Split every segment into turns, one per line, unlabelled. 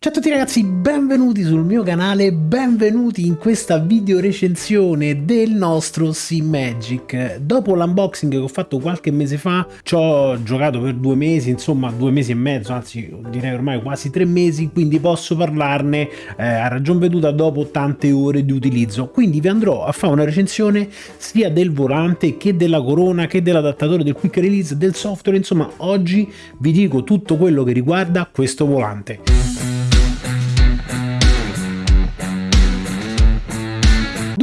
Ciao a tutti ragazzi, benvenuti sul mio canale, benvenuti in questa video recensione del nostro SimMagic. Dopo l'unboxing che ho fatto qualche mese fa, ci ho giocato per due mesi, insomma due mesi e mezzo, anzi direi ormai quasi tre mesi, quindi posso parlarne eh, a ragion veduta dopo tante ore di utilizzo. Quindi vi andrò a fare una recensione sia del volante che della corona, che dell'adattatore del quick release, del software, insomma oggi vi dico tutto quello che riguarda questo volante.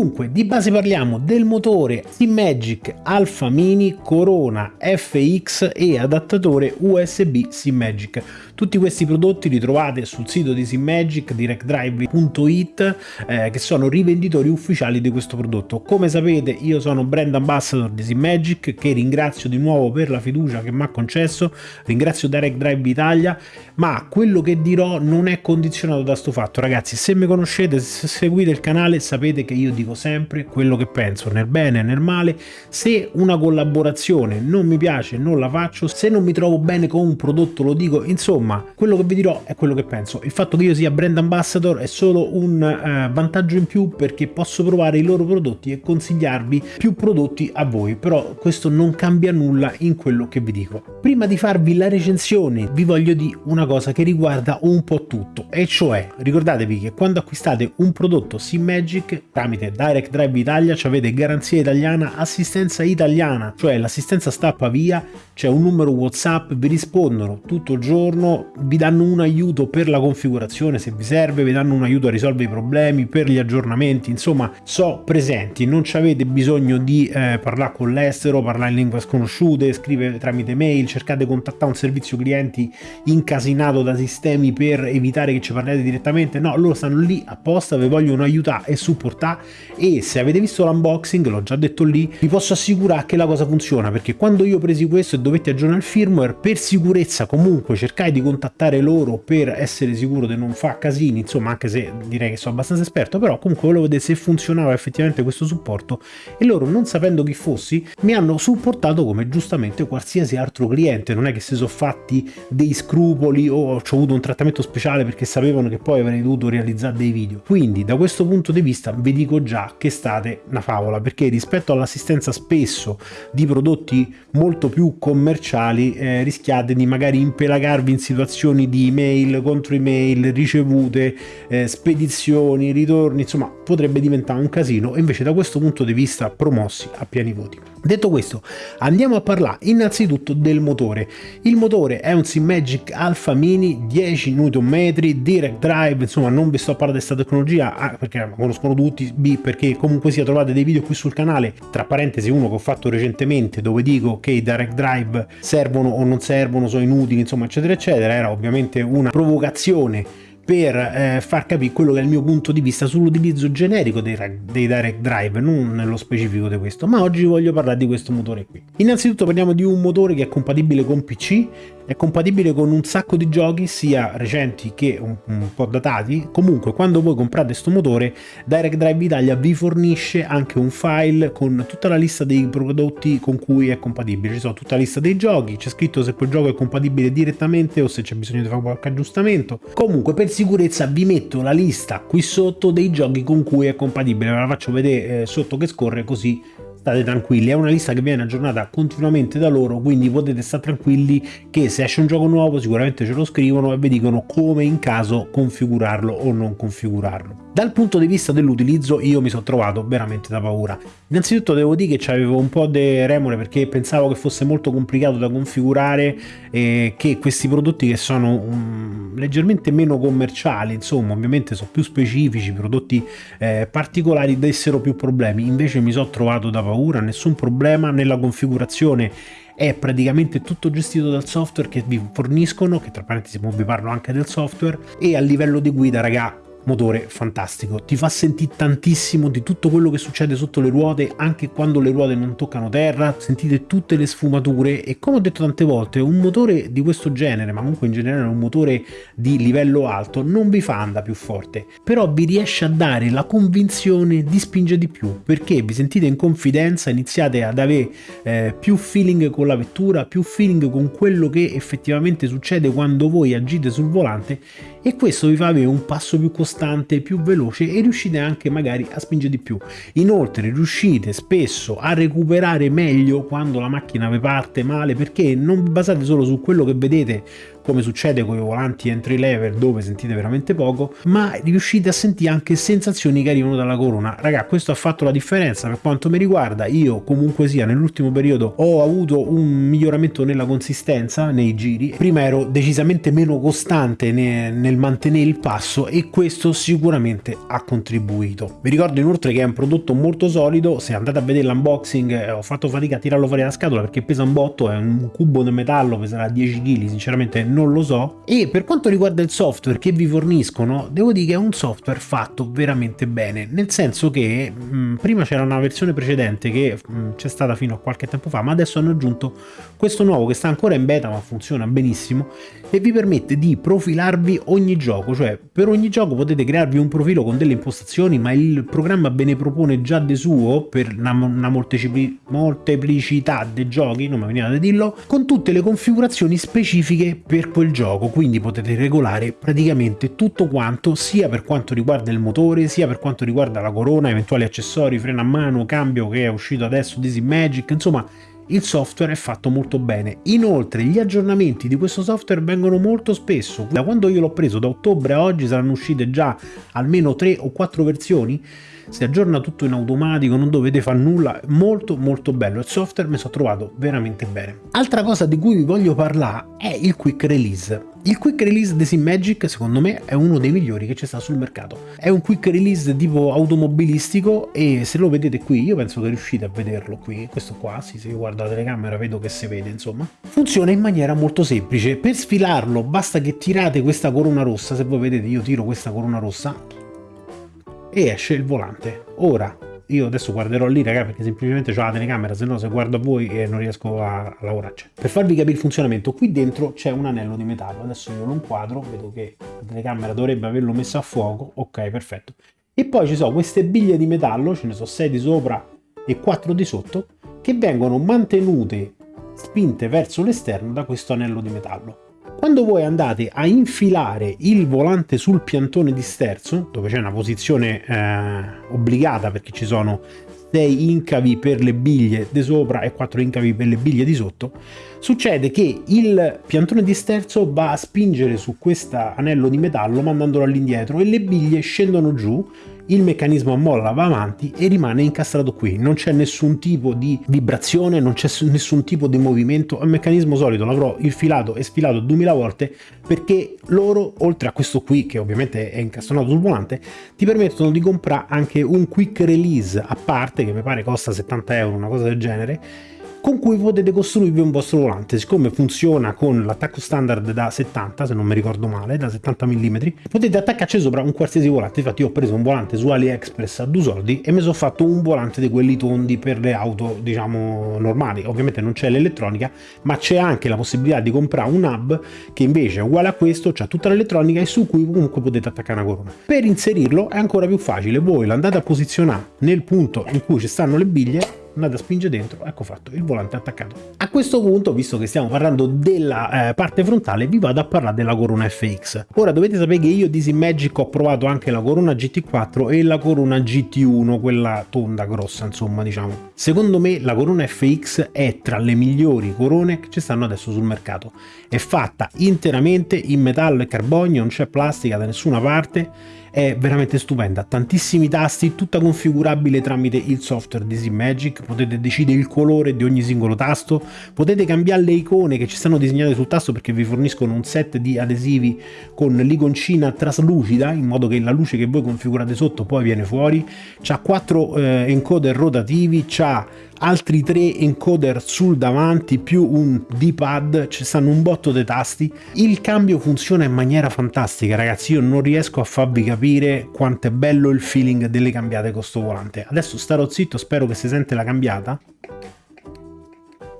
Dunque, di base parliamo del motore SimMagic Alpha Mini Corona FX e adattatore USB SimMagic. Tutti questi prodotti li trovate sul sito di SimMagic, directdrive.it, eh, che sono rivenditori ufficiali di questo prodotto. Come sapete io sono brand ambassador di SimMagic, che ringrazio di nuovo per la fiducia che mi ha concesso, ringrazio Direct Drive Italia, ma quello che dirò non è condizionato da sto fatto. Ragazzi, se mi conoscete, se seguite il canale, sapete che io dico sempre quello che penso, nel bene e nel male. Se una collaborazione non mi piace, non la faccio, se non mi trovo bene con un prodotto lo dico, insomma insomma quello che vi dirò è quello che penso. Il fatto che io sia brand ambassador è solo un eh, vantaggio in più perché posso provare i loro prodotti e consigliarvi più prodotti a voi. Però questo non cambia nulla in quello che vi dico. Prima di farvi la recensione vi voglio dire una cosa che riguarda un po' tutto e cioè ricordatevi che quando acquistate un prodotto SimMagic tramite Direct Drive Italia avete garanzia italiana assistenza italiana. Cioè l'assistenza stappa via c'è un numero whatsapp vi rispondono tutto il giorno vi danno un aiuto per la configurazione se vi serve, vi danno un aiuto a risolvere i problemi, per gli aggiornamenti, insomma so presenti, non avete bisogno di eh, parlare con l'estero, parlare in lingue sconosciute, scrivere tramite mail, cercate di contattare un servizio clienti incasinato da sistemi per evitare che ci parliate direttamente, no, loro stanno lì apposta, vi vogliono aiutare e supportare. E se avete visto l'unboxing, l'ho già detto lì, vi posso assicurare che la cosa funziona perché quando io presi questo e dovete aggiornare il firmware, per sicurezza comunque cercai di contattare loro per essere sicuro di non fare casini, insomma anche se direi che sono abbastanza esperto, però comunque volevo vedere se funzionava effettivamente questo supporto e loro non sapendo chi fossi mi hanno supportato come giustamente qualsiasi altro cliente, non è che si sono fatti dei scrupoli o ho avuto un trattamento speciale perché sapevano che poi avrei dovuto realizzare dei video. Quindi da questo punto di vista vi dico già che state una favola perché rispetto all'assistenza spesso di prodotti molto più commerciali eh, rischiate di magari impelagarvi in situazioni di email contro email, ricevute, eh, spedizioni, ritorni, insomma potrebbe diventare un casino e invece da questo punto di vista promossi a pieni voti. Detto questo, andiamo a parlare innanzitutto del motore. Il motore è un SimMagic Alpha Mini 10 Nm, Direct Drive, insomma non vi sto a parlare di questa tecnologia A perché la conoscono tutti, B perché comunque sia trovate dei video qui sul canale, tra parentesi uno che ho fatto recentemente dove dico che i Direct Drive servono o non servono, sono inutili, insomma eccetera eccetera, era ovviamente una provocazione per eh, far capire quello che è il mio punto di vista sull'utilizzo generico dei, dei, direct drive, non nello specifico di questo, ma oggi voglio parlare di questo motore qui. Innanzitutto parliamo di un motore che è compatibile con PC, è compatibile con un sacco di giochi sia recenti che un, un po' datati. Comunque quando voi comprate questo motore Direct Drive Italia vi fornisce anche un file con tutta la lista dei prodotti con cui è compatibile. Ci sono tutta la lista dei giochi c'è scritto se quel gioco è compatibile direttamente o se c'è bisogno di fare qualche aggiustamento. Comunque per sicurezza vi metto la lista qui sotto dei giochi con cui è compatibile. Ve la faccio vedere eh, sotto che scorre così state tranquilli, è una lista che viene aggiornata continuamente da loro, quindi potete stare tranquilli che se esce un gioco nuovo sicuramente ce lo scrivono e vi dicono come in caso configurarlo o non configurarlo. Dal punto di vista dell'utilizzo io mi sono trovato veramente da paura. Innanzitutto devo dire che avevo un po' di remore perché pensavo che fosse molto complicato da configurare e che questi prodotti che sono um, leggermente meno commerciali, insomma ovviamente sono più specifici, prodotti eh, particolari dessero più problemi, invece mi sono trovato da paura, nessun problema nella configurazione. È praticamente tutto gestito dal software che vi forniscono, che tra parentesi vi parlo anche del software, e a livello di guida, raga, motore fantastico, ti fa sentire tantissimo di tutto quello che succede sotto le ruote anche quando le ruote non toccano terra, sentite tutte le sfumature e come ho detto tante volte un motore di questo genere, ma comunque in generale un motore di livello alto non vi fa andare più forte, però vi riesce a dare la convinzione di spingere di più perché vi sentite in confidenza, iniziate ad avere eh, più feeling con la vettura, più feeling con quello che effettivamente succede quando voi agite sul volante e questo vi fa avere un passo più costante, più veloce e riuscite anche magari a spingere di più. Inoltre riuscite spesso a recuperare meglio quando la macchina vi parte male perché non basate solo su quello che vedete come succede con i volanti entry level dove sentite veramente poco, ma riuscite a sentire anche sensazioni che arrivano dalla corona. Raga, questo ha fatto la differenza per quanto mi riguarda, io comunque sia nell'ultimo periodo ho avuto un miglioramento nella consistenza nei giri, prima ero decisamente meno costante nel mantenere il passo e questo sicuramente ha contribuito. Vi ricordo inoltre che è un prodotto molto solido, se andate a vedere l'unboxing eh, ho fatto fatica a tirarlo fuori dalla scatola perché pesa un botto, è un cubo di metallo, peserà 10 kg, sinceramente non lo so. E per quanto riguarda il software che vi forniscono, devo dire che è un software fatto veramente bene, nel senso che mh, mm, prima c'era una versione precedente che mm, c'è stata fino a qualche tempo fa, ma adesso hanno aggiunto questo nuovo che sta ancora in beta ma funziona benissimo e vi permette di profilarvi ogni gioco, cioè per ogni gioco potete crearvi un profilo con delle impostazioni, ma il programma ve ne propone già di suo per una, una molteplicità dei giochi, non mi veniva da dirlo, con tutte le configurazioni specifiche per per quel gioco, quindi potete regolare praticamente tutto quanto, sia per quanto riguarda il motore, sia per quanto riguarda la corona, eventuali accessori, freno a mano, cambio che è uscito adesso, Dizzy Magic, insomma il software è fatto molto bene. Inoltre gli aggiornamenti di questo software vengono molto spesso. Da quando io l'ho preso da ottobre a oggi saranno uscite già almeno 3 o 4 versioni si aggiorna tutto in automatico, non dovete fare nulla, molto molto bello, il software mi sono trovato veramente bene. Altra cosa di cui vi voglio parlare è il quick release. Il quick release di SimMagic secondo me è uno dei migliori che c'è sta sul mercato. È un quick release tipo automobilistico e se lo vedete qui, io penso che riuscite a vederlo qui, questo qua, sì, se io guardo la telecamera vedo che si vede insomma. Funziona in maniera molto semplice, per sfilarlo basta che tirate questa corona rossa, se voi vedete io tiro questa corona rossa, e esce il volante. Ora, io adesso guarderò lì raga perché semplicemente ho la telecamera, se no se guardo a voi e non riesco a, lavorarci. Per farvi capire il funzionamento, qui dentro c'è un anello di metallo, adesso io lo inquadro, vedo che la telecamera dovrebbe averlo messo a fuoco, ok perfetto. E poi ci sono queste biglie di metallo, ce ne sono 6 di sopra e 4 di sotto, che vengono mantenute spinte verso l'esterno da questo anello di metallo. Quando voi andate a infilare il volante sul piantone di sterzo, dove c'è una posizione eh, obbligata perché ci sono 6 incavi per le biglie di sopra e 4 incavi per le biglie di sotto, succede che il piantone di sterzo va a spingere su questo anello di metallo mandandolo all'indietro e le biglie scendono giù il meccanismo a molla va avanti e rimane incastrato qui, non c'è nessun tipo di vibrazione, non c'è nessun tipo di movimento, è un meccanismo solito, l'avrò infilato e sfilato 2000 volte perché loro, oltre a questo qui che ovviamente è incastonato sul volante, ti permettono di comprare anche un quick release a parte che mi pare costa 70 euro, una cosa del genere, con cui potete costruirvi un vostro volante. Siccome funziona con l'attacco standard da 70, se non mi ricordo male, da 70 mm, potete attaccarci sopra un qualsiasi volante. Infatti io ho preso un volante su AliExpress a due soldi e mi sono fatto un volante di quelli tondi per le auto, diciamo, normali. Ovviamente non c'è l'elettronica, ma c'è anche la possibilità di comprare un hub che invece è uguale a questo, c'ha tutta l'elettronica e su cui comunque potete attaccare una corona. Per inserirlo è ancora più facile, voi lo andate a posizionare nel punto in cui ci stanno le biglie andate a spingere dentro, ecco fatto, il volante attaccato. A questo punto, visto che stiamo parlando della eh, parte frontale, vi vado a parlare della Corona FX. Ora dovete sapere che io di Magic ho provato anche la Corona GT4 e la Corona GT1, quella tonda grossa, insomma, diciamo. Secondo me la Corona FX è tra le migliori corone che ci stanno adesso sul mercato. È fatta interamente in metallo e carbonio, non c'è plastica da nessuna parte è veramente stupenda, tantissimi tasti, tutta configurabile tramite il software di Magic, potete decidere il colore di ogni singolo tasto, potete cambiare le icone che ci stanno disegnate sul tasto perché vi forniscono un set di adesivi con l'iconcina traslucida in modo che la luce che voi configurate sotto poi viene fuori, c'ha quattro eh, encoder rotativi, c'ha altri tre encoder sul davanti più un D-pad, ci stanno un botto di tasti. Il cambio funziona in maniera fantastica ragazzi, io non riesco a farvi capire quanto è bello il feeling delle cambiate con sto volante. Adesso starò zitto, spero che si sente la cambiata.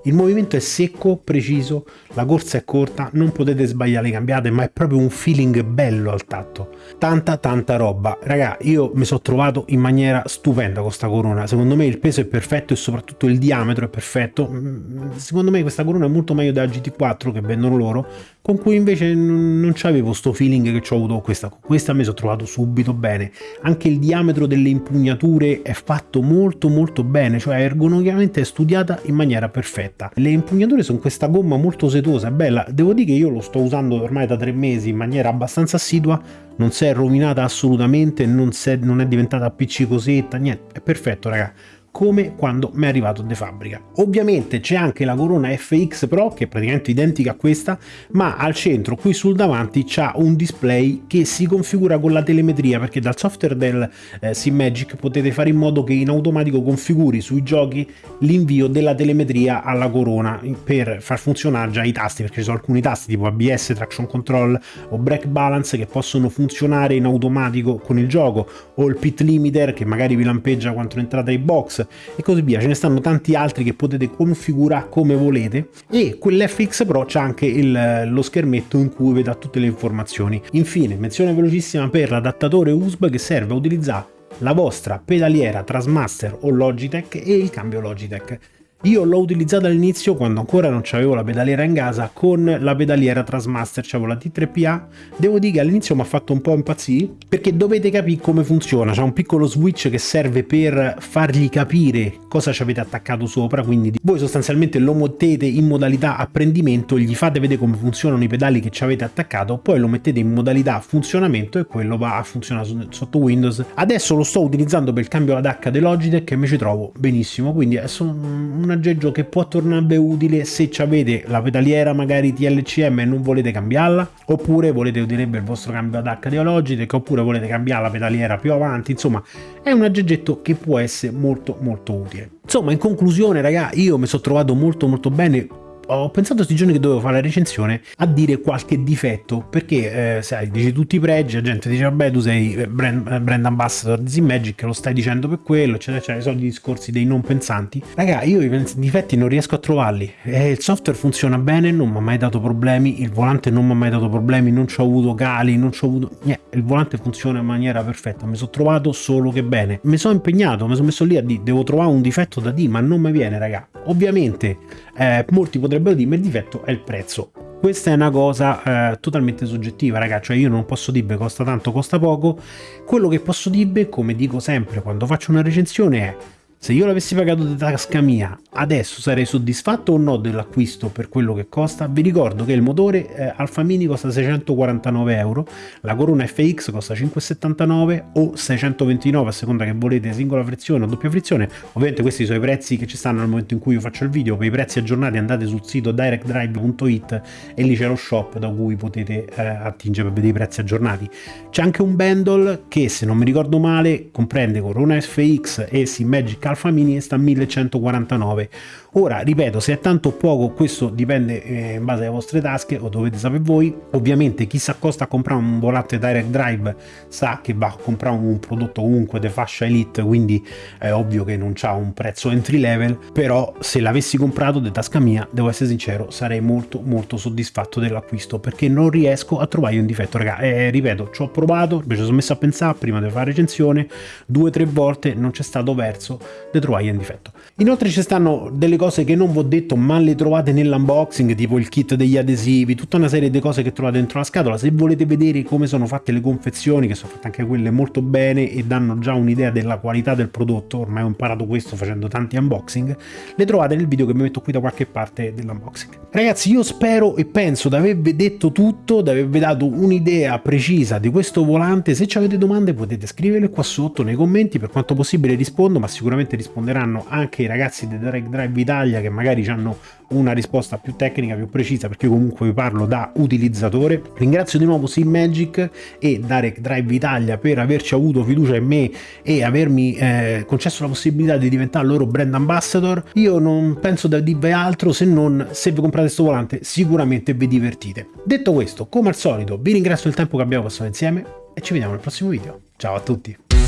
Il movimento è secco, preciso, la corsa è corta, non potete sbagliare le cambiate, ma è proprio un feeling bello al tatto. Tanta tanta roba. Raga, io mi sono trovato in maniera stupenda con sta corona. Secondo me il peso è perfetto e soprattutto il diametro è perfetto. Mm, secondo me questa corona è molto meglio della GT4 che vendono loro, con cui invece non c'avevo sto feeling che ho avuto con questa. Con questa mi sono trovato subito bene. Anche il diametro delle impugnature è fatto molto molto bene, cioè ergonomicamente è studiata in maniera perfetta perfetta. Le impugnature sono questa gomma molto setosa, bella. Devo dire che io lo sto usando ormai da tre mesi in maniera abbastanza assidua, non si è rovinata assolutamente, non, è, non è diventata appiccicosetta, niente, è perfetto raga come quando mi è arrivato di fabbrica. Ovviamente c'è anche la Corona FX Pro che è praticamente identica a questa ma al centro qui sul davanti c'ha un display che si configura con la telemetria perché dal software del eh, SimMagic potete fare in modo che in automatico configuri sui giochi l'invio della telemetria alla Corona per far funzionare già i tasti perché ci sono alcuni tasti tipo ABS, Traction Control o Brake Balance che possono funzionare in automatico con il gioco o il pit limiter che magari vi lampeggia quando entrate ai box e così via. Ce ne stanno tanti altri che potete configurare come volete e quell'FX Pro c'è anche il, lo schermetto in cui vedrà tutte le informazioni. Infine, menzione velocissima per l'adattatore USB che serve a utilizzare la vostra pedaliera Trasmaster o Logitech e il cambio Logitech. Io l'ho utilizzata all'inizio quando ancora non avevo la pedaliera in casa con la pedaliera Trasmaster, c'avevo la T3PA. Devo dire che all'inizio mi ha fatto un po' impazzire perché dovete capire come funziona. C'è un piccolo switch che serve per fargli capire cosa ci avete attaccato sopra, quindi voi sostanzialmente lo mettete in modalità apprendimento, gli fate vedere come funzionano i pedali che ci avete attaccato, poi lo mettete in modalità funzionamento e quello va a funzionare sotto Windows. Adesso lo sto utilizzando per il cambio ad H di Logitech e mi ci trovo benissimo, quindi adesso un un aggeggio che può tornare utile se avete la pedaliera magari TLCM e non volete cambiarla, oppure volete utilizzare il vostro cambio ad H di Logitech, oppure volete cambiare la pedaliera più avanti, insomma è un aggeggetto che può essere molto molto utile. Insomma in conclusione raga io mi sono trovato molto molto bene ho pensato questi giorni che dovevo fare la recensione a dire qualche difetto, perché eh, sai, dici tutti i pregi, la gente dice vabbè tu sei eh, brand, eh, brand ambassador di Simmagic, lo stai dicendo per quello, eccetera, eccetera, i soliti discorsi dei non pensanti. Raga, io i difetti non riesco a trovarli, eh, il software funziona bene, non mi ha mai dato problemi, il volante non mi ha mai dato problemi, non ci ho avuto cali, non ci ho avuto... Niente, il volante funziona in maniera perfetta, mi sono trovato solo che bene. Mi sono impegnato, mi sono messo lì a dire, devo trovare un difetto da dire, ma non mi viene, raga. Ovviamente eh, molti potrebbero dire, ma il difetto è il prezzo. Questa è una cosa eh, totalmente soggettiva, ragazzi, cioè io non posso dire costa tanto, costa poco. Quello che posso dire, come dico sempre quando faccio una recensione, è se io l'avessi pagato di tasca mia, adesso sarei soddisfatto o no dell'acquisto per quello che costa? Vi ricordo che il motore eh, Alfa Mini costa 649 euro, la Corona FX costa 579 o 629 a seconda che volete singola frizione o doppia frizione. Ovviamente questi sono i prezzi che ci stanno nel momento in cui io faccio il video, per i prezzi aggiornati andate sul sito directdrive.it e lì c'è lo shop da cui potete eh, attingere per vedere i prezzi aggiornati. C'è anche un bundle che se non mi ricordo male comprende Corona FX e Simmagic Alfa Mini sta a 1149 ora ripeto se è tanto o poco questo dipende eh, in base alle vostre tasche o dovete sapere voi. Ovviamente chi si accosta a comprare un volante direct drive sa che va a comprare un prodotto comunque di fascia elite quindi è ovvio che non ha un prezzo entry level però se l'avessi comprato di tasca mia devo essere sincero sarei molto molto soddisfatto dell'acquisto perché non riesco a trovare un difetto. Raga eh, ripeto ci ho provato mi sono messo a pensare prima di fare recensione due o tre volte non c'è stato verso le trovai in difetto. Inoltre ci stanno delle cose che non vi ho detto ma le trovate nell'unboxing tipo il kit degli adesivi, tutta una serie di cose che trovate dentro la scatola. Se volete vedere come sono fatte le confezioni che sono fatte anche quelle molto bene e danno già un'idea della qualità del prodotto, ormai ho imparato questo facendo tanti unboxing, le trovate nel video che mi metto qui da qualche parte dell'unboxing. Ragazzi io spero e penso di avervi detto tutto, di avervi dato un'idea precisa di questo volante, se avete domande potete scriverle qua sotto nei commenti, per quanto possibile rispondo ma sicuramente sicuramente risponderanno anche i ragazzi di Direct Drive Italia che magari hanno una risposta più tecnica, più precisa, perché comunque vi parlo da utilizzatore. Ringrazio di nuovo Magic e Direct Drive Italia per averci avuto fiducia in me e avermi eh, concesso la possibilità di diventare loro brand ambassador. Io non penso da dirvi altro se non se vi comprate questo volante sicuramente vi divertite. Detto questo, come al solito, vi ringrazio del tempo che abbiamo passato insieme e ci vediamo nel prossimo video. Ciao a tutti!